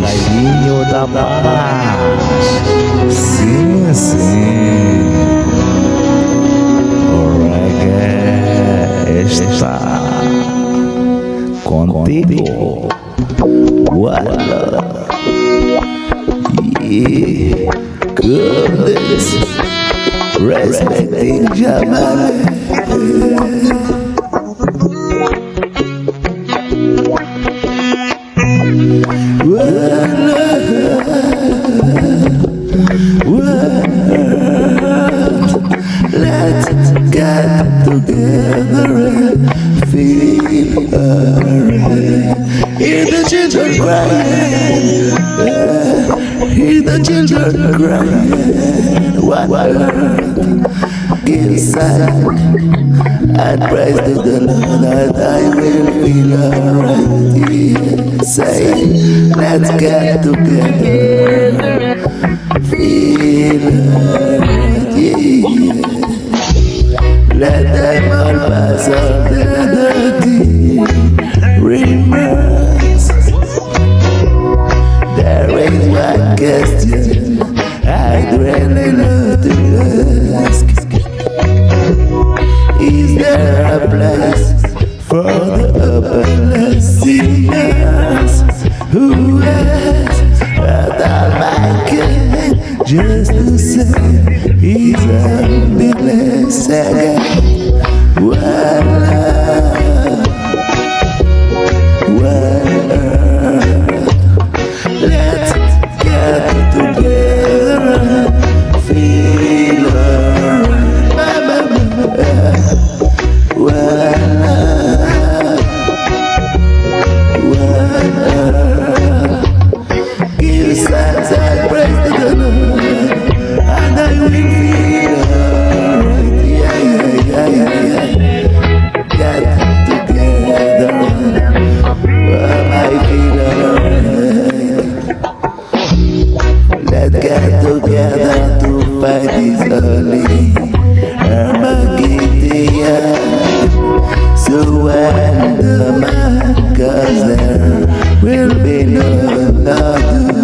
Caizinho da Paz. Sim, sim. O reggae está contigo. Voilà. Yeah. Goodness. Respecting Jamal. Let's sign and praise the Lord that I will feel alright. Say, let's get together. Feel alright. Yeah. Let them all pass all the upperless sinners who has a Almighty just to say He's a blessed this early Armageddon. Man comes there will be no another.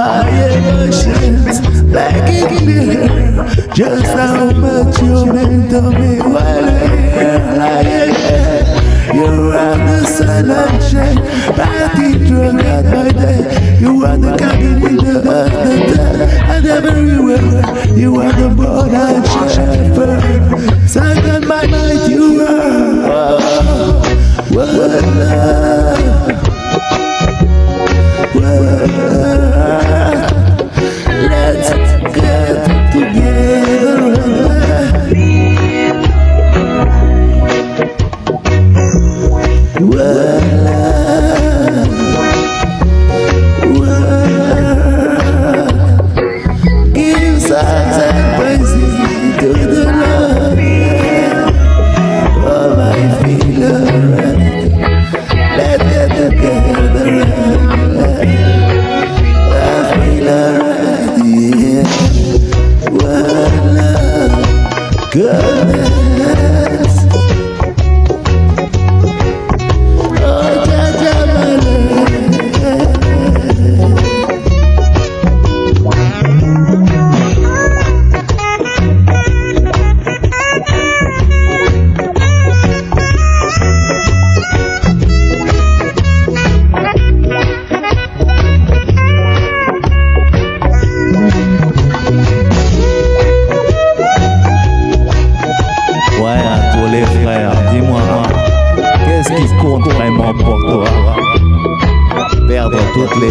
My emotions like it clear Just how much you meant to me. While we're lying You are the sun and shine. Party drunk at my day You are the cabin in the afternoon And everywhere You are the born Whoa.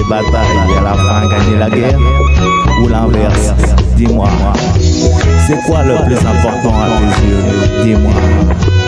bataille, à la fin gagner la guerre ou l'inverse Dis-moi, c'est quoi le plus important à tes yeux? Dis-moi.